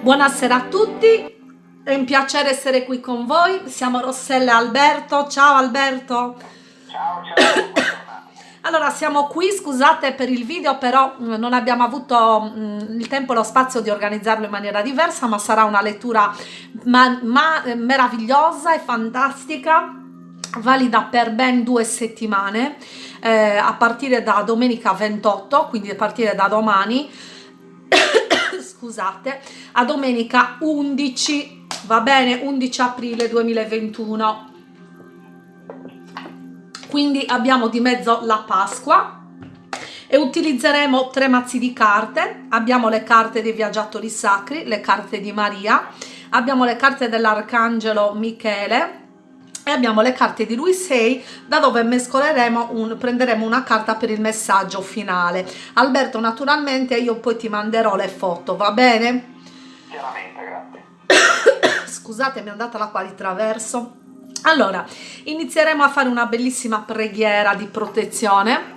Buonasera a tutti, è un piacere essere qui con voi. Siamo Rossella e Alberto. Ciao Alberto. Ciao, ciao. Allora, siamo qui, scusate per il video, però mm, non abbiamo avuto mm, il tempo e lo spazio di organizzarlo in maniera diversa, ma sarà una lettura ma, ma, meravigliosa e fantastica, valida per ben due settimane, eh, a partire da domenica 28, quindi a partire da domani, scusate, a domenica 11, va bene, 11 aprile 2021 quindi abbiamo di mezzo la Pasqua e utilizzeremo tre mazzi di carte. Abbiamo le carte dei viaggiatori sacri le carte di Maria abbiamo le carte dell'arcangelo Michele e abbiamo le carte di lui 6 da dove mescoleremo un, prenderemo una carta per il messaggio finale. Alberto naturalmente io poi ti manderò le foto va bene? chiaramente grazie. Scusate mi è andata l'acqua di traverso. Allora, inizieremo a fare una bellissima preghiera di protezione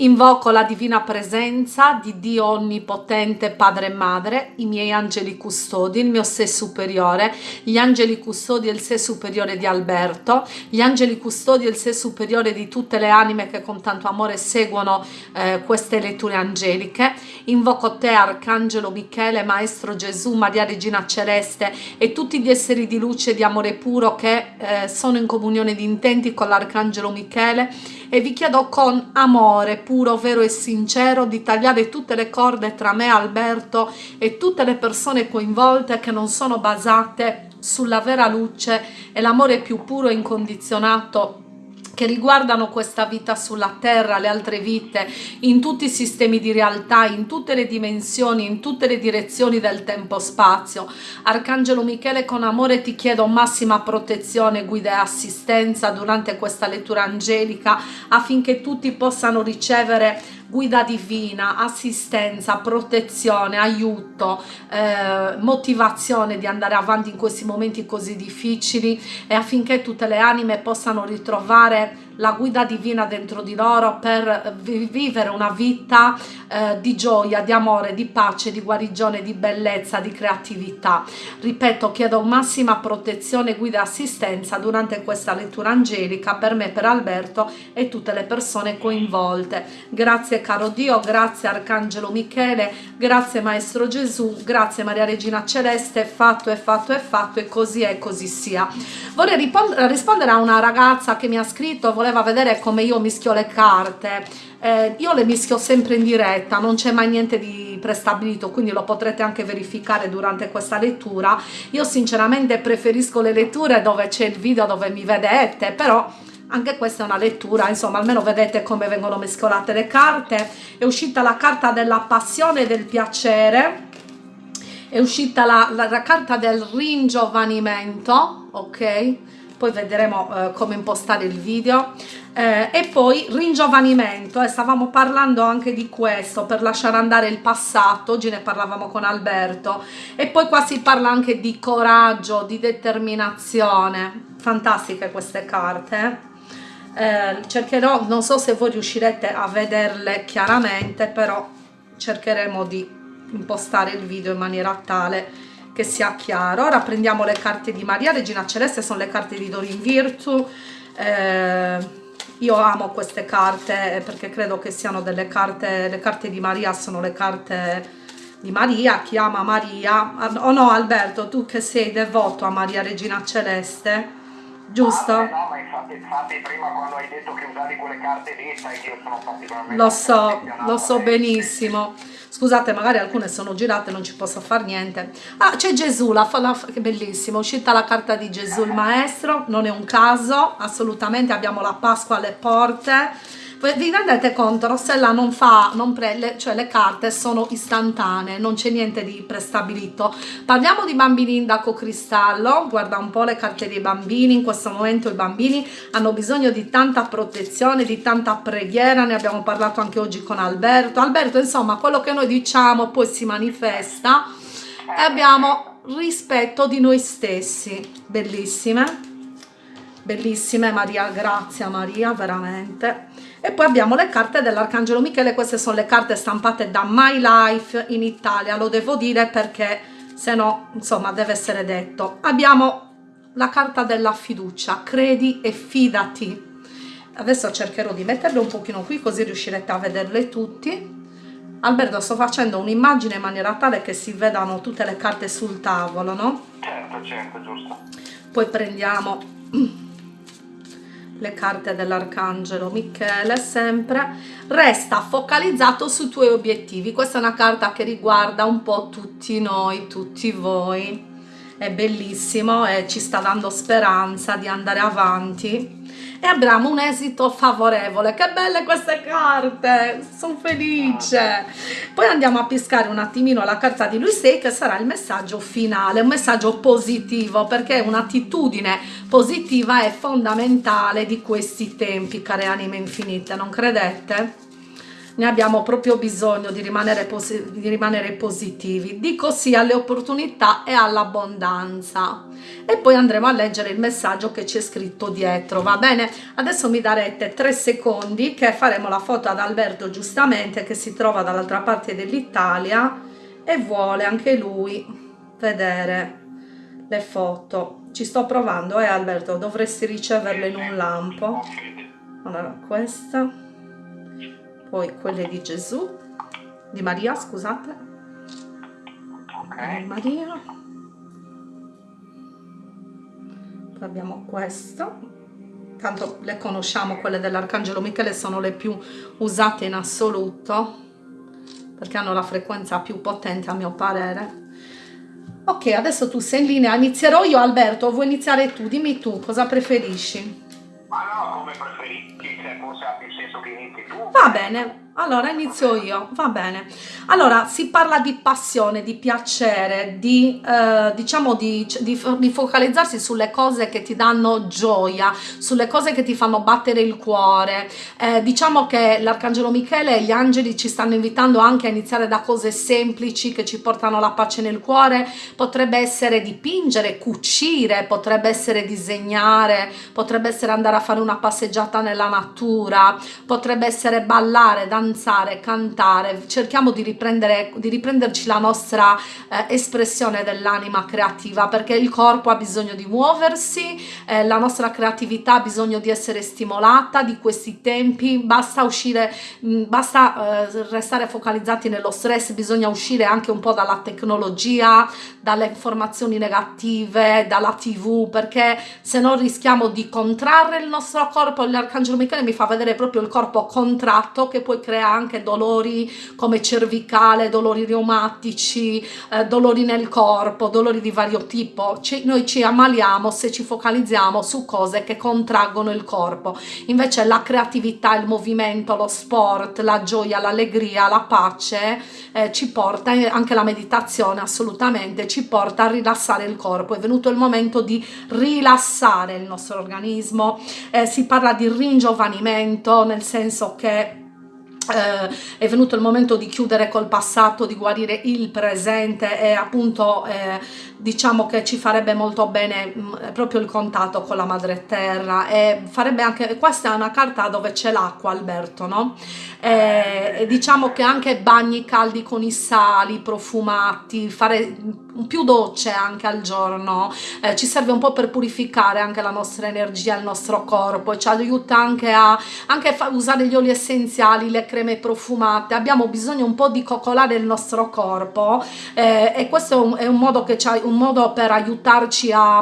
Invoco la divina presenza di Dio Onnipotente, Padre e Madre, i miei angeli custodi, il mio sé superiore, gli angeli custodi e il sé superiore di Alberto, gli angeli custodi e il sé superiore di tutte le anime che con tanto amore seguono eh, queste letture angeliche. Invoco te, Arcangelo Michele, Maestro Gesù, Maria Regina Celeste e tutti gli esseri di luce e di amore puro che eh, sono in comunione di intenti con l'Arcangelo Michele e vi chiedo con amore puro, vero e sincero di tagliare tutte le corde tra me, Alberto e tutte le persone coinvolte che non sono basate sulla vera luce e l'amore più puro e incondizionato che riguardano questa vita sulla terra, le altre vite, in tutti i sistemi di realtà, in tutte le dimensioni, in tutte le direzioni del tempo-spazio. Arcangelo Michele, con amore ti chiedo massima protezione, guida e assistenza durante questa lettura angelica affinché tutti possano ricevere guida divina, assistenza, protezione, aiuto, eh, motivazione di andare avanti in questi momenti così difficili. E affinché tutte le anime possano ritrovare la guida divina dentro di loro per vivere una vita eh, di gioia, di amore, di pace, di guarigione, di bellezza, di creatività. Ripeto, chiedo massima protezione, guida e assistenza durante questa lettura angelica per me, per Alberto e tutte le persone coinvolte. Grazie caro Dio, grazie Arcangelo Michele, grazie Maestro Gesù, grazie Maria Regina Celeste, fatto è fatto è fatto e così è così sia. Vorrei rispondere a una ragazza che mi ha scritto, voleva vedere come io mischio le carte. Eh, io le mischio sempre in diretta non c'è mai niente di prestabilito quindi lo potrete anche verificare durante questa lettura. Io sinceramente preferisco le letture dove c'è il video dove mi vedete però anche questa è una lettura insomma almeno vedete come vengono mescolate le carte. È uscita la carta della passione e del piacere è uscita la, la, la carta del ringiovanimento ok poi vedremo eh, come impostare il video. Eh, e poi ringiovanimento. Eh, stavamo parlando anche di questo per lasciare andare il passato. Oggi ne parlavamo con Alberto. E poi qua si parla anche di coraggio di determinazione. Fantastiche queste carte eh, cercherò non so se voi riuscirete a vederle chiaramente però cercheremo di impostare il video in maniera tale che sia chiaro. Ora prendiamo le carte di Maria Regina Celeste sono le carte di Dorin Virtu eh, io amo queste carte perché credo che siano delle carte le carte di Maria sono le carte di Maria chi ama Maria. O oh no Alberto tu che sei devoto a Maria Regina Celeste giusto? Infatti, infatti, prima quando hai detto che usavi quelle carte lì sai che io sono particolarmente lo so, lo so benissimo. Scusate magari alcune sono girate non ci posso fare niente. Ah c'è Gesù la, la, che bellissimo. È uscita la carta di Gesù il maestro non è un caso assolutamente. Abbiamo la Pasqua alle porte vi rendete conto Rossella non fa non pre, cioè le carte sono istantanee non c'è niente di prestabilito. Parliamo di bambini in daco cristallo guarda un po' le carte dei bambini in questo momento i bambini hanno bisogno di tanta protezione di tanta preghiera ne abbiamo parlato anche oggi con Alberto. Alberto insomma quello che noi diciamo poi si manifesta e abbiamo rispetto di noi stessi. Bellissime. Bellissime Maria grazie Maria veramente e poi abbiamo le carte dell'Arcangelo Michele, queste sono le carte stampate da My Life in Italia, lo devo dire perché se no insomma deve essere detto abbiamo la carta della fiducia credi e fidati adesso cercherò di metterle un pochino qui così riuscirete a vederle tutti Alberto sto facendo un'immagine in maniera tale che si vedano tutte le carte sul tavolo no? Certo, certo, giusto. poi prendiamo le carte dell'arcangelo Michele sempre resta focalizzato sui tuoi obiettivi. Questa è una carta che riguarda un po' tutti noi tutti voi. È bellissimo e ci sta dando speranza di andare avanti e abbiamo un esito favorevole. Che belle queste carte! Sono felice. Poi andiamo a pescare un attimino la carta di lui sei che sarà il messaggio finale un messaggio positivo perché un'attitudine positiva è fondamentale di questi tempi care anime infinite non credete? Ne abbiamo proprio bisogno di rimanere, di rimanere positivi. Dico sì alle opportunità e all'abbondanza. E poi andremo a leggere il messaggio che c'è scritto dietro, va bene? Adesso mi darete tre secondi che faremo la foto ad Alberto giustamente che si trova dall'altra parte dell'Italia e vuole anche lui vedere le foto. Ci sto provando, eh Alberto? Dovresti riceverle in un lampo. Allora, questa poi quelle di Gesù, di Maria, scusate, Ok. Maria, poi abbiamo questo, tanto le conosciamo, quelle dell'Arcangelo Michele sono le più usate in assoluto, perché hanno la frequenza più potente a mio parere. Ok, adesso tu sei in linea, inizierò io Alberto, vuoi iniziare tu? Dimmi tu, cosa preferisci? Ma no, come preferiti, cioè forse ha più senso che inizi. Va bene, allora inizio io, va bene. Allora, si parla di passione, di piacere, di, eh, diciamo, di, di, di focalizzarsi sulle cose che ti danno gioia, sulle cose che ti fanno battere il cuore. Eh, diciamo che l'Arcangelo Michele e gli angeli ci stanno invitando anche a iniziare da cose semplici che ci portano la pace nel cuore. Potrebbe essere dipingere, cucire, potrebbe essere disegnare, potrebbe essere andare a fare una passeggiata nella natura, potrebbe essere ballare, danzare, cantare, cerchiamo di, di riprenderci la nostra eh, espressione dell'anima creativa perché il corpo ha bisogno di muoversi, eh, la nostra creatività ha bisogno di essere stimolata di questi tempi, basta uscire, mh, basta eh, restare focalizzati nello stress, bisogna uscire anche un po' dalla tecnologia, dalle informazioni negative, dalla tv perché se no rischiamo di contrarre il nostro corpo, l'arcangelo Michele mi fa vedere proprio il corpo contratto che poi crea anche dolori come cervicale, dolori reumatici, eh, dolori nel corpo, dolori di vario tipo. Ci, noi ci ammaliamo se ci focalizziamo su cose che contraggono il corpo. Invece la creatività, il movimento, lo sport, la gioia, l'allegria, la pace eh, ci porta, anche la meditazione assolutamente, ci porta a rilassare il corpo. È venuto il momento di rilassare il nostro organismo. Eh, si parla di ringiovanimento nel senso che eh, è venuto il momento di chiudere col passato, di guarire il presente e appunto eh, diciamo che ci farebbe molto bene mh, mm, proprio il contatto con la madre terra e farebbe anche, questa è una carta dove c'è l'acqua Alberto, no? E, e diciamo che anche bagni caldi con i sali profumati, fare più docce anche al giorno, eh, ci serve un po' per purificare anche la nostra energia, il nostro corpo e ci aiuta anche a anche usare gli oli essenziali, le creme profumate, abbiamo bisogno un po' di coccolare il nostro corpo eh, e questo è un, è un modo che ci un modo per aiutarci a,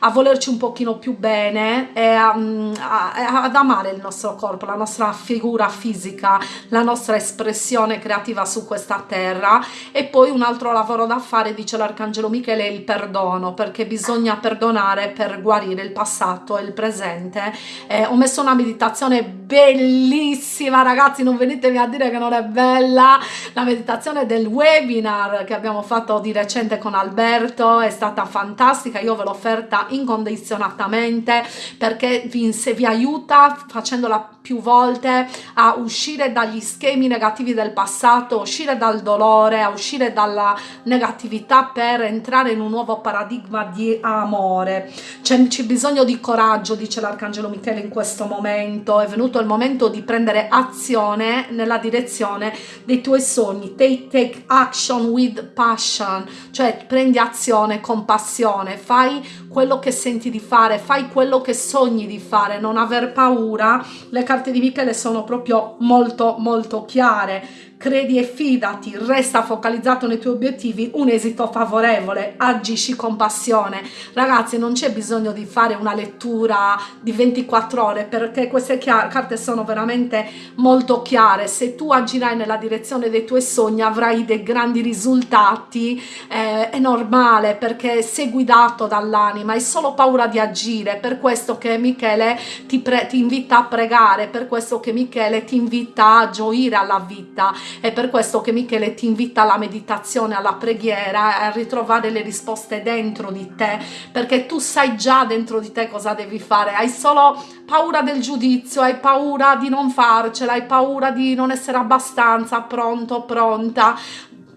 a volerci un pochino più bene e a, a, ad amare il nostro corpo, la nostra figura fisica, la nostra espressione creativa su questa terra. E poi un altro lavoro da fare dice l'arcangelo Michele è il perdono perché bisogna perdonare per guarire il passato e il presente. Eh, ho messo una meditazione bellissima ragazzi non venitemi a dire che non è bella la meditazione del webinar che abbiamo fatto di recente con Alberto è stata fantastica io ve l'ho offerta incondizionatamente perché vi, se vi aiuta facendola più volte a uscire dagli schemi negativi del passato uscire dal dolore a uscire dalla negatività per entrare in un nuovo paradigma di amore. C'è bisogno di coraggio dice l'arcangelo Michele in questo momento è venuto il momento di prendere azione azione nella direzione dei tuoi sogni. Take, take action with passion. Cioè prendi azione con passione. Fai quello che senti di fare fai quello che sogni di fare non aver paura. Le carte di Michele sono proprio molto molto chiare credi e fidati, resta focalizzato nei tuoi obiettivi, un esito favorevole, agisci con passione. Ragazzi, non c'è bisogno di fare una lettura di 24 ore perché queste carte sono veramente molto chiare. Se tu agirai nella direzione dei tuoi sogni avrai dei grandi risultati, eh, è normale perché sei guidato dall'anima, hai solo paura di agire, per questo che Michele ti, ti invita a pregare, per questo che Michele ti invita a gioire alla vita è per questo che Michele ti invita alla meditazione, alla preghiera, a ritrovare le risposte dentro di te, perché tu sai già dentro di te cosa devi fare, hai solo paura del giudizio, hai paura di non farcela, hai paura di non essere abbastanza pronto, pronta,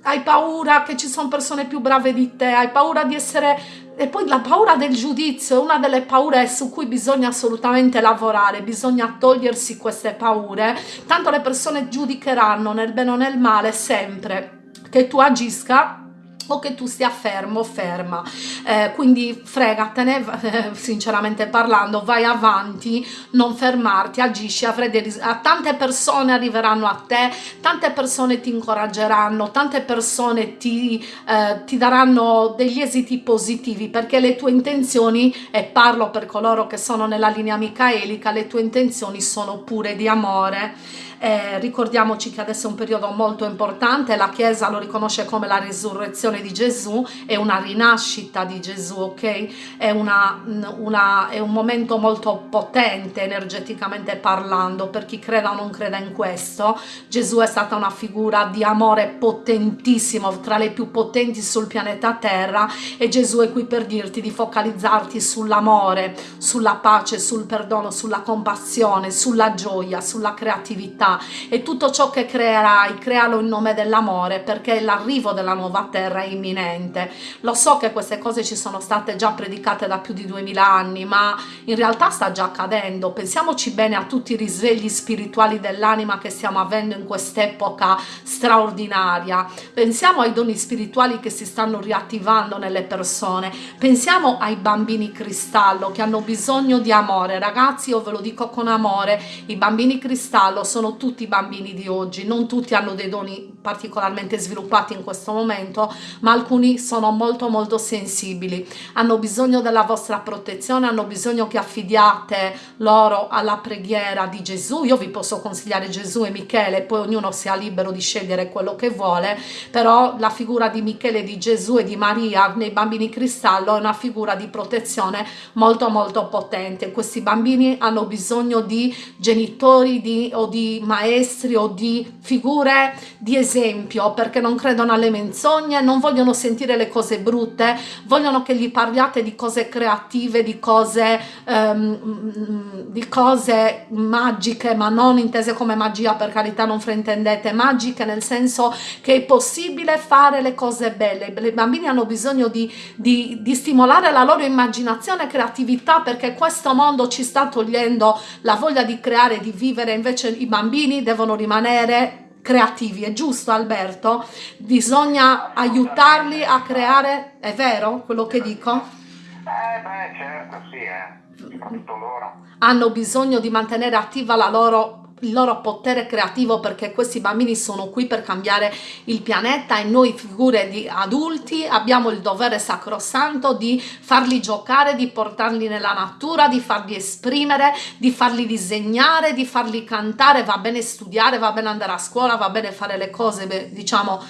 hai paura che ci sono persone più brave di te, hai paura di essere e poi la paura del giudizio è una delle paure su cui bisogna assolutamente lavorare, bisogna togliersi queste paure, tanto le persone giudicheranno nel bene o nel male sempre. Che tu agisca o che tu stia fermo o ferma. Eh, quindi fregatene eh, sinceramente parlando vai avanti non fermarti agisci avrai dei tante persone arriveranno a te tante persone ti incoraggeranno tante persone ti, eh, ti daranno degli esiti positivi perché le tue intenzioni e parlo per coloro che sono nella linea micaelica le tue intenzioni sono pure di amore eh, ricordiamoci che adesso è un periodo molto importante, la Chiesa lo riconosce come la risurrezione di Gesù, è una rinascita di Gesù, ok? È, una, una, è un momento molto potente energeticamente parlando, per chi creda o non creda in questo, Gesù è stata una figura di amore potentissimo, tra le più potenti sul pianeta Terra e Gesù è qui per dirti di focalizzarti sull'amore, sulla pace, sul perdono, sulla compassione, sulla gioia, sulla creatività, e tutto ciò che creerai, crealo in nome dell'amore perché l'arrivo della nuova terra è imminente. Lo so che queste cose ci sono state già predicate da più di 2000 anni, ma in realtà sta già accadendo. Pensiamoci bene a tutti i risvegli spirituali dell'anima che stiamo avendo in quest'epoca straordinaria. Pensiamo ai doni spirituali che si stanno riattivando nelle persone. Pensiamo ai bambini cristallo che hanno bisogno di amore. Ragazzi, io ve lo dico con amore, i bambini cristallo sono tutti i bambini di oggi, non tutti hanno dei doni particolarmente sviluppati in questo momento, ma alcuni sono molto molto sensibili, hanno bisogno della vostra protezione, hanno bisogno che affidiate loro alla preghiera di Gesù, io vi posso consigliare Gesù e Michele, poi ognuno sia libero di scegliere quello che vuole, però la figura di Michele, di Gesù e di Maria nei bambini cristallo è una figura di protezione molto molto potente, questi bambini hanno bisogno di genitori di, o di maestri o di figure di esempio perché non credono alle menzogne, non vogliono sentire le cose brutte, vogliono che gli parliate di cose creative, di cose, um, di cose magiche, ma non intese come magia per carità, non fraintendete, magiche nel senso che è possibile fare le cose belle. I bambini hanno bisogno di, di, di stimolare la loro immaginazione e creatività perché questo mondo ci sta togliendo la voglia di creare, di vivere, invece i bambini bambini devono rimanere creativi, è giusto Alberto? Bisogna aiutarli a creare, è vero quello che dico? Eh beh certo sì, eh. soprattutto loro. Hanno bisogno di mantenere attiva la loro il loro potere creativo perché questi bambini sono qui per cambiare il pianeta e noi figure di adulti abbiamo il dovere sacrosanto di farli giocare, di portarli nella natura, di farli esprimere, di farli disegnare, di farli cantare, va bene studiare, va bene andare a scuola, va bene fare le cose diciamo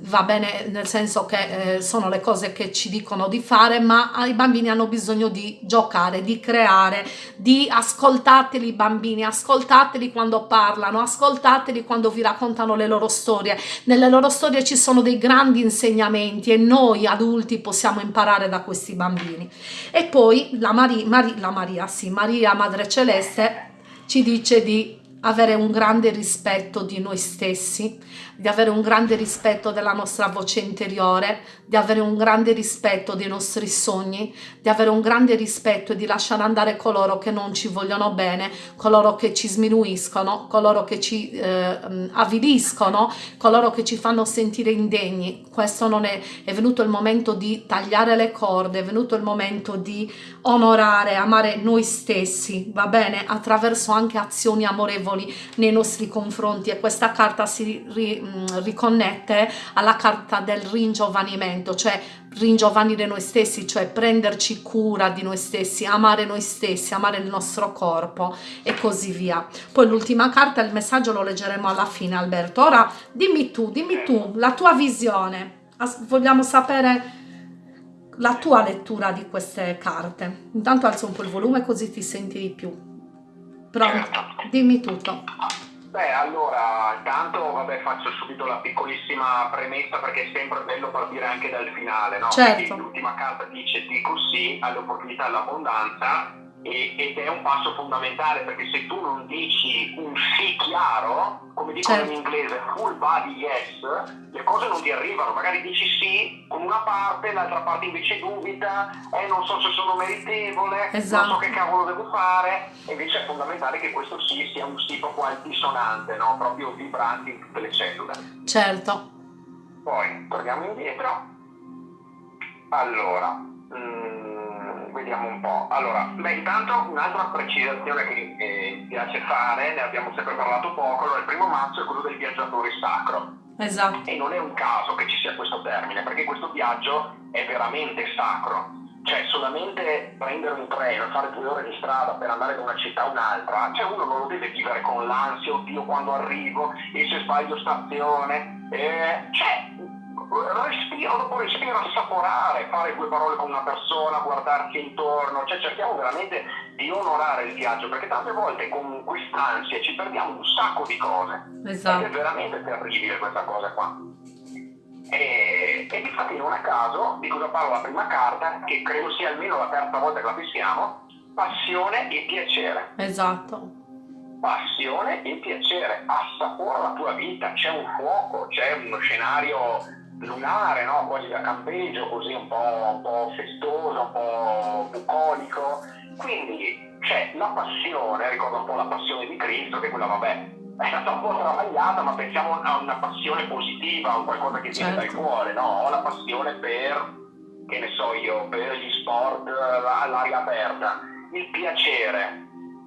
va bene nel senso che eh, sono le cose che ci dicono di fare ma i bambini hanno bisogno di giocare di creare di ascoltateli i bambini ascoltateli quando parlano ascoltateli quando vi raccontano le loro storie. Nelle loro storie ci sono dei grandi insegnamenti e noi adulti possiamo imparare da questi bambini. E poi la, Mari, Mari, la Maria sì Maria Madre Celeste ci dice di avere un grande rispetto di noi stessi, di avere un grande rispetto della nostra voce interiore, di avere un grande rispetto dei nostri sogni, di avere un grande rispetto e di lasciare andare coloro che non ci vogliono bene, coloro che ci sminuiscono, coloro che ci eh, avviliscono, coloro che ci fanno sentire indegni. Questo non è, è venuto il momento di tagliare le corde, è venuto il momento di onorare, amare noi stessi, va bene? Attraverso anche azioni amorevoli piacevoli nei nostri confronti e questa carta si ri, mm, riconnette alla carta del ringiovanimento, cioè ringiovanire noi stessi, cioè prenderci cura di noi stessi, amare noi stessi, amare il nostro corpo e così via. Poi l'ultima carta, il messaggio lo leggeremo alla fine Alberto. Ora dimmi tu, dimmi tu la tua visione. Vogliamo sapere la tua lettura di queste carte. Intanto alzo un po' il volume così ti senti di più. Pronto, dimmi tutto. Beh, allora, intanto vabbè, faccio subito la piccolissima premessa perché è sempre bello partire anche dal finale, no? Certo. L'ultima carta dice dico sì alle opportunità e ed è un passo fondamentale perché se tu non dici un sì chiaro, come dicono certo. in inglese, full body yes, le cose non ti arrivano, magari dici sì con una parte, l'altra parte invece dubita, eh, non so se sono meritevole, esatto. non so che cavolo devo fare, e invece è fondamentale che questo sì sia un sì proprio altisonante, no? proprio vibrante in tutte le cellule. Certo. Poi torniamo indietro. Allora, mh, vediamo un po'. Allora, beh, intanto un'altra precisazione che eh, mi piace fare, ne abbiamo sempre parlato poco, allora, il primo mazzo è quello del viaggiatore sacro. Esatto. E non è un caso che ci sia questo termine, perché questo viaggio è veramente sacro. Cioè, solamente prendere un treno, fare due ore di strada per andare da una città a un'altra, cioè uno non lo deve vivere con l'ansia, oddio quando arrivo, e se sbaglio stazione. Eh, cioè, respiro dopo respiro, assaporare, fare due parole con una persona, guardarsi intorno, cioè cerchiamo veramente di onorare il viaggio, perché tante volte con quest'ansia ci perdiamo un sacco di cose. Esatto. Ed è veramente terribile questa cosa qua. E, e infatti non a caso, di cosa parla la prima carta, che credo sia almeno la terza volta che la fissiamo, passione e piacere. Esatto. Passione e piacere, assapora la tua vita, c'è un fuoco, c'è uno scenario lunare, no? quasi da campeggio, così un po', un po', festoso, un po' bucolico. Quindi c'è la passione, ricorda un po' la passione di Cristo, che quella vabbè è stata un po' travagliata, ma pensiamo a una passione positiva, a qualcosa che viene certo. dal cuore, no? Ho la passione per, che ne so io, per gli sport all'aria aperta, il piacere,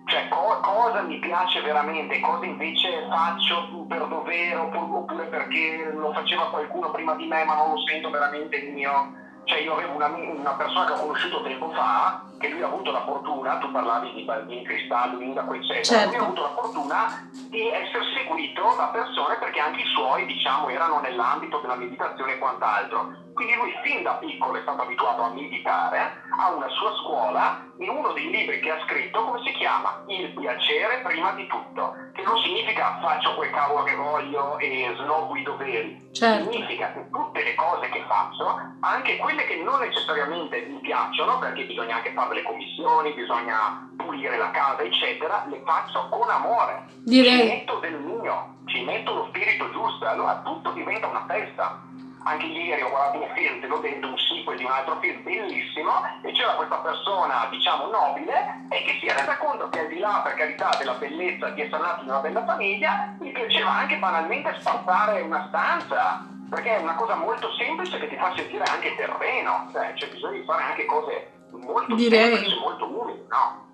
cioè co- cosa mi piace veramente, cosa invece faccio per dovere oppure perché lo faceva qualcuno prima di me ma non lo sento veramente mio. Cioè io avevo una, una persona che ho conosciuto tempo fa, che lui ha avuto la fortuna, tu parlavi di bambini cristallo, indaco eccetera, certo. lui ha avuto la fortuna di essere seguito da persone perché anche i suoi diciamo erano nell'ambito della meditazione e quant'altro quindi lui fin da piccolo è stato abituato a meditare, ha una sua scuola, in uno dei libri che ha scritto, come si chiama? Il piacere prima di tutto, che non significa faccio quel cavolo che voglio e snobbo i doveri, certo. significa che tutte le cose che faccio, anche quelle che non necessariamente mi piacciono, perché bisogna anche fare le commissioni, bisogna pulire la casa, eccetera, le faccio con amore. Direi. Ci metto del mio, ci metto lo spirito giusto, allora tutto diventa una festa anche ieri ho guardato un film, te l'ho detto, un sequel di un altro film bellissimo, e c'era questa persona, diciamo, nobile, e che si è resa conto che al di là, per carità, della bellezza di essere nato in una bella famiglia, gli piaceva anche banalmente spazzare una stanza, perché è una cosa molto semplice che ti fa sentire anche terreno, cioè c'è bisogno di fare anche cose molto Direi. semplici, molto umili, no?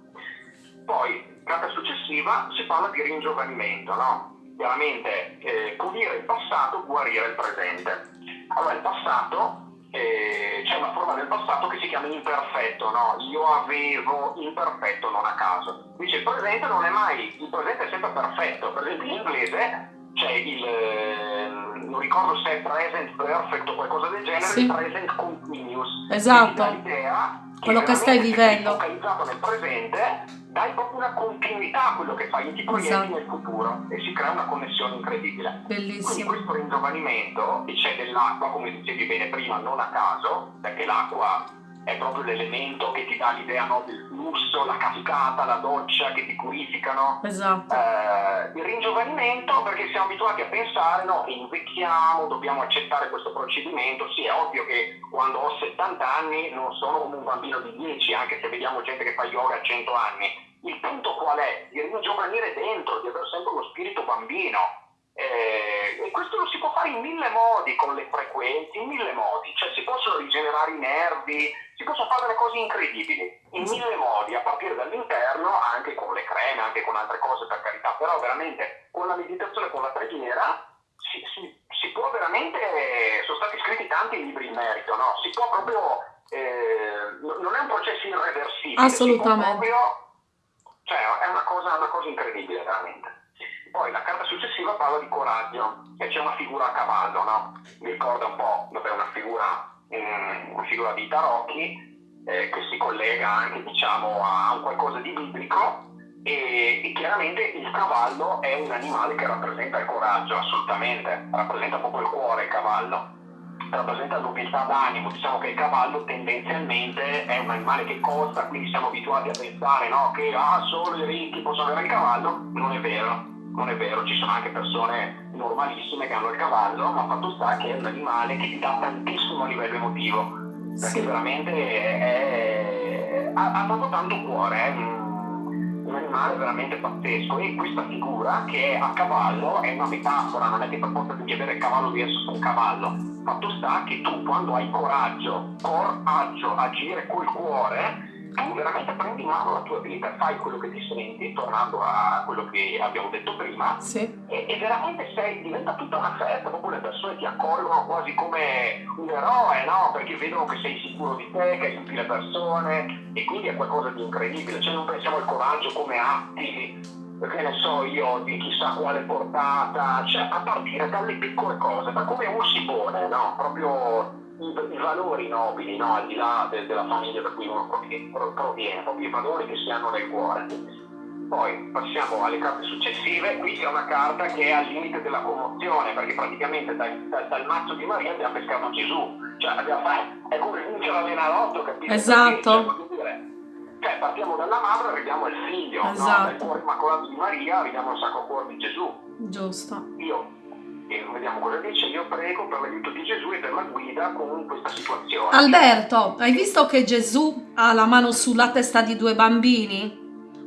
Poi, carta successiva, si parla di ringiovanimento, no? Chiaramente eh, pulire il passato, guarire il presente. Allora, il passato, eh, c'è una forma del passato che si chiama imperfetto, no? Io avevo imperfetto non a caso. Dice il presente non è mai, il presente è sempre perfetto. Per esempio in inglese c'è il, eh, non ricordo se è present perfect o qualcosa del genere, sì. present continuous. Esatto. L'idea quello che stai vivendo. Focalizzato nel presente, dai proprio una continuità a quello che fai, ti proietti esatto. nel futuro e si crea una connessione incredibile. Bellissimo. Quindi questo ringiovanimento, c'è dell'acqua, come dicevi bene prima, non a caso, perché l'acqua è proprio l'elemento che ti dà l'idea no, del flusso, la cascata, la doccia che ti purificano. Esatto. Eh, il ringiovanimento perché siamo abituati a pensare no, invecchiamo, dobbiamo accettare questo procedimento. Sì, è ovvio che quando ho 70 anni non sono come un bambino di 10, anche se vediamo gente che fa yoga a 100 anni. Il punto qual è? Di ringiovanire dentro, di avere sempre uno spirito bambino eh, e questo lo si può fare in mille modi con le frequenze, in mille modi, cioè si possono rigenerare i nervi, si possono fare delle cose incredibili, in mille modi, a partire dall'interno, anche con le creme, anche con altre cose per carità, però veramente con la meditazione, con la preghiera, si, si, si può veramente, sono stati scritti tanti libri in merito, no? si può proprio, eh, non è un processo irreversibile, assolutamente, proprio, cioè è una cosa, una cosa incredibile veramente. Poi la carta successiva parla di coraggio e c'è una figura a cavallo, no? Mi ricorda un po', vabbè, una figura, um, una figura di tarocchi eh, che si collega anche diciamo, a un qualcosa di biblico e, e, chiaramente il cavallo è un animale che rappresenta il coraggio, assolutamente, rappresenta proprio il cuore il cavallo, rappresenta l'umiltà d'animo, diciamo che il cavallo tendenzialmente è un animale che costa, quindi siamo abituati a pensare no, che ah, solo i ricchi possono avere il cavallo, non è vero non è vero, ci sono anche persone normalissime che hanno il cavallo, ma fatto sta che è un animale che ti dà tantissimo a livello emotivo, perché sì. veramente è, ha, ha proprio tanto cuore, è un, un, animale veramente pazzesco. E questa figura che è a cavallo è una metafora, non è che per forza devi avere il cavallo verso un cavallo, fatto sta che tu quando hai coraggio, coraggio, agire col cuore, tu veramente prendi in mano la tua vita, fai quello che ti senti, tornando a quello che abbiamo detto prima, sì. e, e, veramente sei, diventa tutta una festa, proprio le persone ti accolgono quasi come un eroe, no? Perché vedono che sei sicuro di te, che aiuti le persone, e quindi è qualcosa di incredibile, cioè non pensiamo al coraggio come atti che ne so io, di chissà quale portata, cioè a partire dalle piccole cose, da come uno si pone, no? Proprio i, i valori nobili, no? al di là de, della famiglia da cui uno proviene, proprio i valori che si hanno nel cuore. Poi passiamo alle carte successive, qui c'è una carta che è al limite della commozione, perché praticamente dal, dal, dal mazzo di Maria abbiamo pescato Gesù, cioè abbiamo fatto, è come vincere la venalotto, capito? Esatto. Cioè, partiamo dalla madre e arriviamo al figlio, esatto. no? dal cuore immacolato di Maria arriviamo al sacro cuore di Gesù. Giusto. Io e vediamo cosa dice, io prego per l'aiuto di Gesù e per la guida con questa situazione. Alberto, hai visto che Gesù ha la mano sulla testa di due bambini?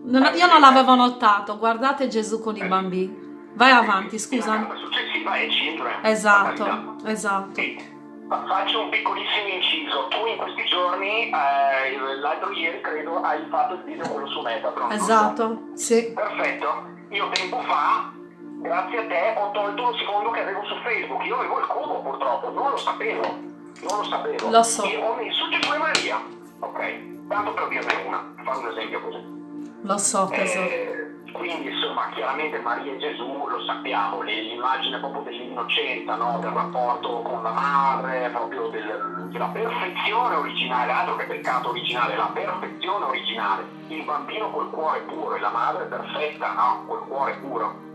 Non, eh, io non l'avevo notato, guardate Gesù con i eh. bambini. Vai avanti, scusa. La successiva è Children. Esatto, esatto. Sì. Faccio un piccolissimo inciso. Tu in questi giorni, eh, l'altro ieri credo, hai fatto il video quello su Metatron. Esatto, sì. Perfetto. Io tempo fa grazie a te ho tolto il secondo che avevo su Facebook. Io avevo il cubo purtroppo, non lo sapevo. Non lo sapevo. Lo so. E ho messo Gesù Maria. Ok, tanto per dirne una, fare un esempio così. Lo so, tesoro. Eh, quindi insomma chiaramente Maria e Gesù lo sappiamo, l'immagine proprio dell'innocenza, no? del rapporto con la madre, proprio del, della perfezione originale, altro che peccato originale, la perfezione originale, il bambino col cuore puro e la madre perfetta, no? col cuore puro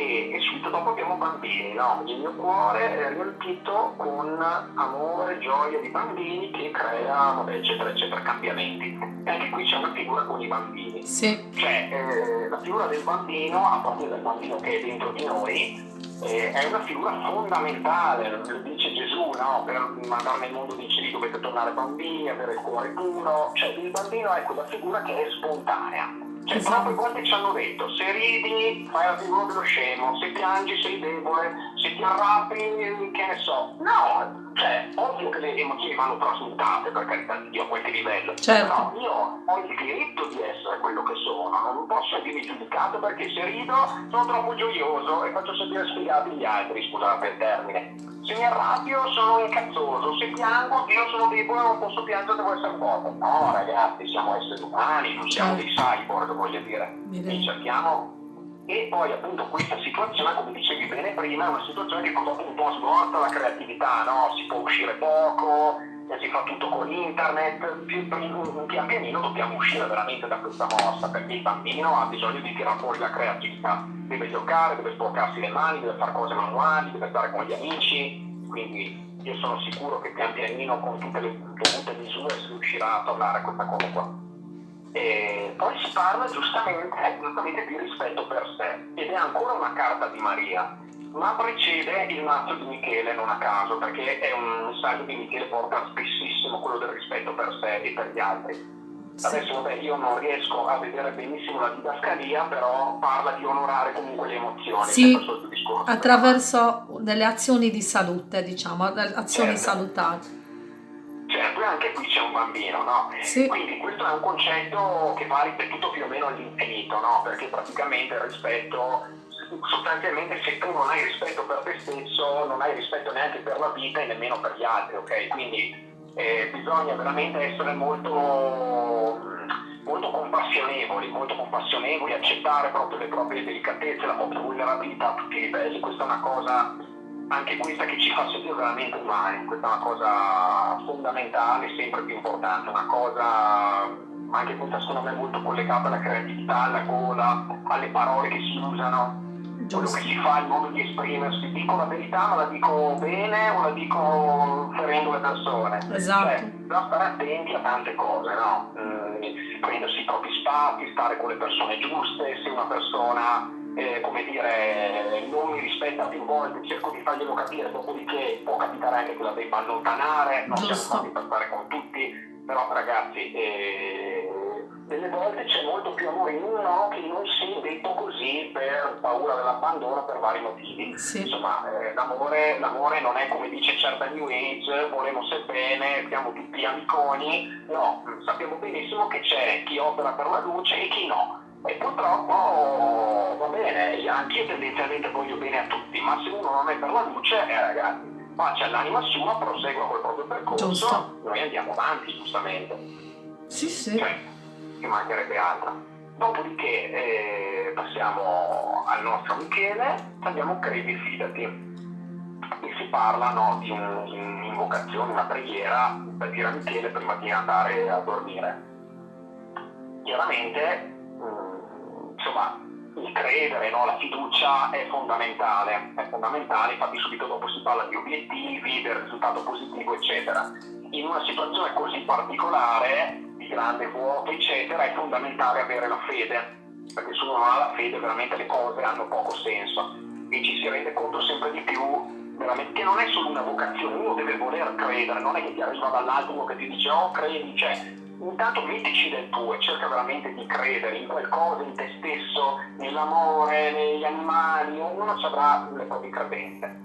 e, e, subito dopo abbiamo bambini, no? Il mio cuore è riempito con amore, gioia di bambini che crea, vabbè, eccetera, eccetera, cambiamenti. E anche qui c'è una figura con i bambini. Sì. Cioè, eh, la figura del bambino, a partire dal bambino che è dentro di noi, eh, è una figura fondamentale, dice Gesù, no? Per mandare nel mondo di cieli dovete tornare bambini, avere il cuore puro. Cioè, il bambino è quella figura che è spontanea cioè, esatto. proprio quante ci hanno detto, se ridi fai la figura dello scemo, se piangi sei debole, se ti arrabbi, che ne so. No, cioè, ovvio che le emozioni vanno trasmutate, per carità di Dio, a qualche livello. Certo. Però io ho il diritto di essere quello che sono, non posso essere giudicato perché se rido sono troppo gioioso e faccio sentire sfigati gli altri, scusate il termine. Se mi arrabbio sono incazzoso, se piango io sono debole, non posso piangere, devo essere forte. No ragazzi, siamo esseri umani, non siamo certo. dei cyborg, voglio dire. E cerchiamo e poi appunto questa situazione, come dicevi bene prima, è una situazione che purtroppo un po' smorta la creatività, no? Si può uscire poco, si fa tutto con internet, pian pianino dobbiamo uscire veramente da questa mossa, perché il bambino ha bisogno di tirare fuori la creatività, deve giocare, deve sporcarsi le mani, deve fare cose manuali, deve stare con gli amici, quindi io sono sicuro che pian pianino con tutte le dovute misure si riuscirà a tornare a questa cosa qua. E poi si parla giustamente, giustamente di rispetto per sé. Ed è ancora una carta di Maria, ma precede il mazzo di Michele non a caso, perché è un messaggio che Michele porta spessissimo, quello del rispetto per sé e per gli altri. Adesso vabbè, io non riesco a vedere benissimo la didascalia, però parla di onorare comunque le emozioni. Sì, attraverso delle azioni di salute, diciamo, azioni certo. salutari. Certo, anche qui c'è un bambino, no? Sì. Quindi questo è un concetto che va ripetuto più o meno all'infinito, no? Perché praticamente il rispetto, sostanzialmente se tu non hai rispetto per te stesso, non hai rispetto neanche per la vita e nemmeno per gli altri, ok? Quindi eh, bisogna veramente essere molto, molto compassionevoli, molto compassionevoli, accettare proprio le proprie delicatezze, la propria vulnerabilità a tutti i livelli. Questa è una cosa, anche questa che ci fa sentire veramente umani, questa è una cosa fondamentale, sempre più importante, una cosa anche questa secondo me molto collegata alla creatività, alla gola, alle parole che si usano quello che si fa, il modo di esprimersi, dico la verità ma la dico bene o la dico ferendo le persone. Esatto. Cioè, bisogna stare attenti a tante cose, no? Mm, prendersi i propri spazi, stare con le persone giuste, se una persona eh, come dire, non mi rispetta più volte, cerco di farglielo capire, dopodiché può capitare anche che la debba allontanare, non Giusto. siamo fatti per stare con tutti, però ragazzi, eh, delle volte c'è molto più amore in uno che non si detto così per paura dell'abbandono per vari motivi. Sì. Insomma, eh, l'amore, l'amore, non è come dice certa New Age, volemo se bene, siamo tutti amiconi, no, sappiamo benissimo che c'è chi opera per la luce e chi no. E purtroppo va bene, anche io tendenzialmente voglio bene a tutti, ma se uno non è per la luce, eh, ragazzi, faccia l'anima sua, prosegua col proprio percorso, Giusto. noi andiamo avanti giustamente. Sì, sì. Cioè, ci mancherebbe altro. Dopodiché eh, passiamo al nostro Michele, abbiamo credi fidati. E si parla no, di un'invocazione, una preghiera per dire a Michele prima di andare a dormire. Chiaramente, mh, mm, insomma, il credere, no, la fiducia è fondamentale, è fondamentale, infatti subito dopo si parla di obiettivi, del risultato positivo, eccetera. In una situazione così particolare grande vuoto, eccetera, è fondamentale avere la fede, perché se uno non ha la fede veramente le cose hanno poco senso e ci si rende conto sempre di più che non è solo una vocazione, uno deve voler credere, non è che ti arriva dall'alto uno che ti dice oh credi, cioè intanto mettici del tuo e cerca veramente di credere in qualcosa, in te stesso, nell'amore, negli animali, ognuno ci avrà le proprie credenze.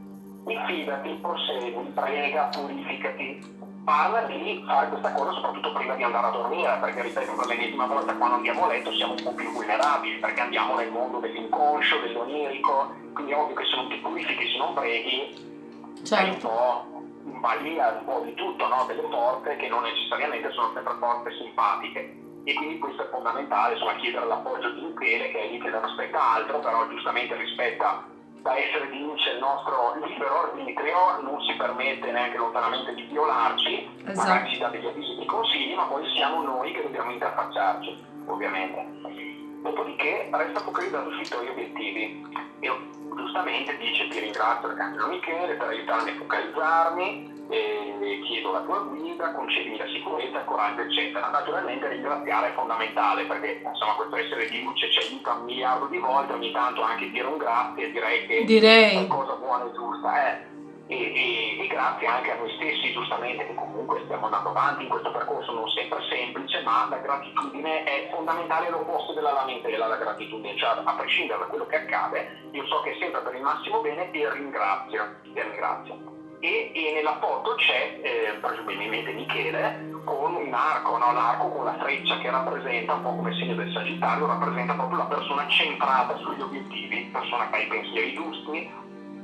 Diffidati, prosegui, prega, purificati, parla di fare questa cosa soprattutto prima di andare a dormire, perché ripeto, per l'ennesima volta quando andiamo a letto siamo un po' più vulnerabili, perché andiamo nel mondo dell'inconscio, dell'onirico, quindi è ovvio che se non ti purifichi, se non preghi, certo. un po' balia un po' di tutto, no? delle porte che non necessariamente sono sempre porte simpatiche. E quindi questo è fondamentale, insomma, chiedere l'appoggio di Michele, che è lì che non aspetta altro, però giustamente rispetta da essere di luce il nostro libero arbitrio, non si permette neanche lontanamente di violarci, esatto. magari ci dà degli avvisi di consigli, ma poi siamo noi che dobbiamo interfacciarci, ovviamente. Dopodiché resta focalizzato sui tuoi obiettivi. E giustamente dice ti ringrazio Arcangelo Michele per aiutarmi a focalizzarmi, e chiedo la tua guida, concedimi la sicurezza, il coraggio, eccetera. Naturalmente ringraziare è fondamentale perché insomma questo essere di luce ci aiuta un miliardo di volte, ogni tanto anche dire un grazie, direi che direi. è una cosa buona e giusta. Eh. E, e, e, grazie anche a noi stessi, giustamente, che comunque stiamo andando avanti in questo percorso non sempre semplice, ma la gratitudine è fondamentale l'opposto della lamentela, la gratitudine, cioè a prescindere da quello che accade, io so che è sempre per il massimo bene e ringrazio, e ringrazio e, e nella foto c'è eh, presumibilmente Michele con un arco, no? l'arco con la freccia che rappresenta un po' come segno del Sagittario, rappresenta proprio la persona centrata sugli obiettivi, persona che ha i pensieri giusti,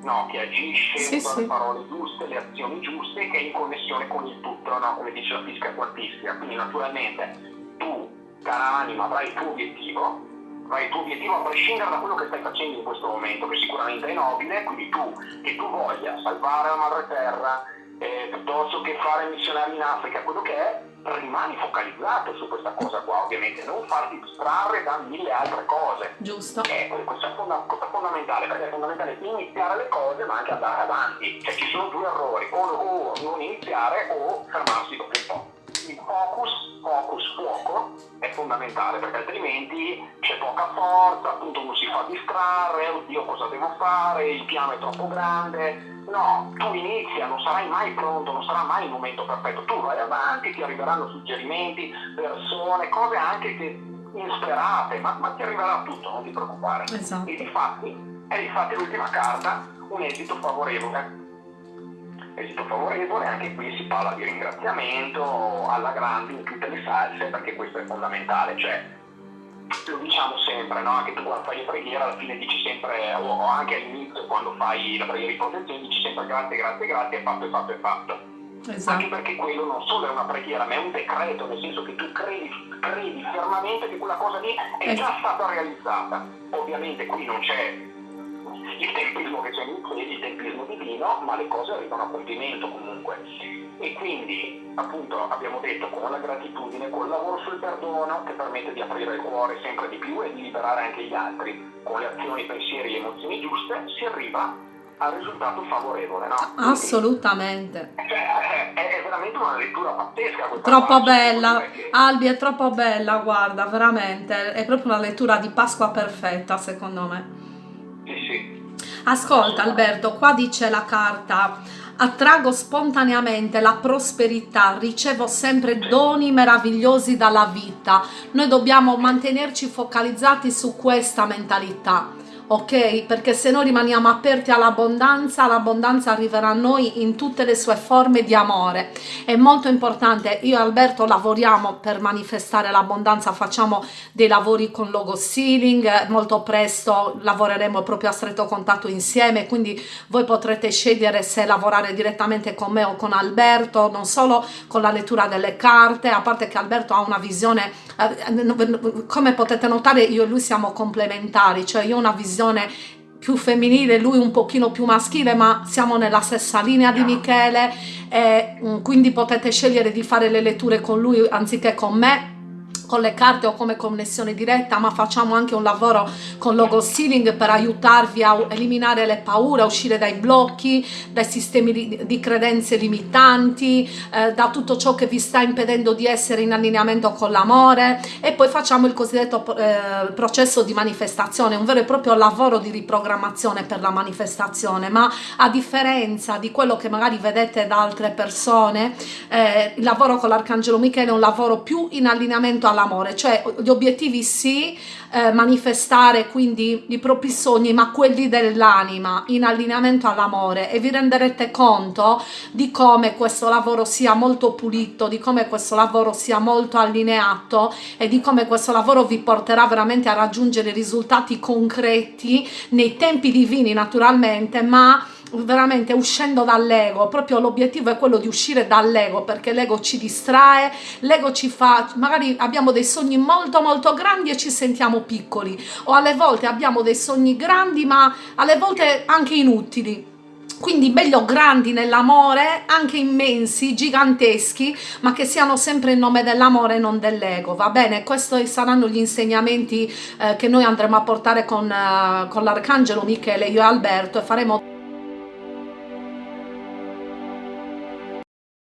no? che agisce, sì, usa sì. le parole giuste, le azioni giuste, che è in connessione con il tutto, no? come dice la fisica quantistica. Quindi naturalmente tu, cara anima, avrai il tuo obiettivo, ma il tuo obiettivo a prescindere da quello che stai facendo in questo momento, che sicuramente è nobile, quindi tu, che tu voglia salvare la madre terra, eh, piuttosto che fare missionari in Africa, quello che è, rimani focalizzato su questa cosa qua, ovviamente, non farti distrarre da mille altre cose. Giusto. È, questo è fondamentale, perché è fondamentale iniziare le cose ma anche andare avanti. Cioè ci sono due errori, o, o non iniziare o fermarsi dopo un po'. Il focus, focus, fuoco è fondamentale perché altrimenti c'è poca forza, appunto non si fa distrarre, oddio cosa devo fare, il piano è troppo grande, No, tu inizia, non sarai mai pronto, non sarà mai il momento perfetto. Tu vai avanti, ti arriveranno suggerimenti, persone, cose anche che insperate, ma, ma ti arriverà tutto, non ti preoccupare. Esatto. E difatti, è difatti l'ultima carta, un esito favorevole. Esito favorevole, anche qui si parla di ringraziamento alla grande in tutte le salse, perché questo è fondamentale, cioè lo diciamo sempre, no? anche tu quando fai le preghiere alla fine dici sempre, o anche all'inizio quando fai la preghiera di protezione dici sempre grazie, grazie, grazie, è fatto, è fatto, è fatto. Esatto. Anche perché quello non solo è una preghiera, ma è un decreto, nel senso che tu credi, credi fermamente che quella cosa lì è già stata realizzata. Ovviamente qui non c'è il tempismo che c'è in piedi, il tempismo divino, ma le cose arrivano a compimento comunque. E quindi, appunto, abbiamo detto con la gratitudine, col lavoro sul perdono che permette di aprire il cuore sempre di più e di liberare anche gli altri, con le azioni, pensieri e emozioni giuste, si arriva al risultato favorevole. No? Quindi, Assolutamente. Cioè, è, è, veramente una lettura pazzesca. Troppo parte, bella. Albi è troppo bella, guarda, veramente, è proprio una lettura di Pasqua perfetta secondo me. Ascolta Alberto, qua dice la carta attrago spontaneamente la prosperità, ricevo sempre doni meravigliosi dalla vita. Noi dobbiamo mantenerci focalizzati su questa mentalità ok? Perché se noi rimaniamo aperti all'abbondanza, l'abbondanza arriverà a noi in tutte le sue forme di amore. È molto importante, io e Alberto lavoriamo per manifestare l'abbondanza, facciamo dei lavori con logo sealing, molto presto lavoreremo proprio a stretto contatto insieme, quindi voi potrete scegliere se lavorare direttamente con me o con Alberto, non solo con la lettura delle carte, a parte che Alberto ha una visione, come potete notare io e lui siamo complementari, cioè io ho una visione più femminile, lui un pochino più maschile, ma siamo nella stessa linea di Michele, e, mm, quindi potete scegliere di fare le letture con lui anziché con me con le carte o come connessione diretta, ma facciamo anche un lavoro con logo sealing per aiutarvi a eliminare le paure, a uscire dai blocchi, dai sistemi di, di credenze limitanti, eh, da tutto ciò che vi sta impedendo di essere in allineamento con l'amore. E poi facciamo il cosiddetto eh, processo di manifestazione, un vero e proprio lavoro di riprogrammazione per la manifestazione, ma a differenza di quello che magari vedete da altre persone, eh, il lavoro con l'Arcangelo Michele è un lavoro più in allineamento alla l'amore, cioè gli obiettivi sì, eh, manifestare quindi i propri sogni, ma quelli dell'anima in allineamento all'amore. E vi renderete conto di come questo lavoro sia molto pulito, di come questo lavoro sia molto allineato e di come questo lavoro vi porterà veramente a raggiungere risultati concreti nei tempi divini naturalmente, ma veramente uscendo dall'ego, proprio l'obiettivo è quello di uscire dall'ego perché l'ego ci distrae, l'ego ci fa, magari abbiamo dei sogni molto molto grandi e ci sentiamo piccoli o alle volte abbiamo dei sogni grandi ma alle volte anche inutili quindi meglio grandi nell'amore, anche immensi, giganteschi, ma che siano sempre in nome dell'amore e non dell'ego, va bene? Questi saranno gli insegnamenti eh, che noi andremo a portare con, uh, con l'Arcangelo Michele, io e Alberto e faremo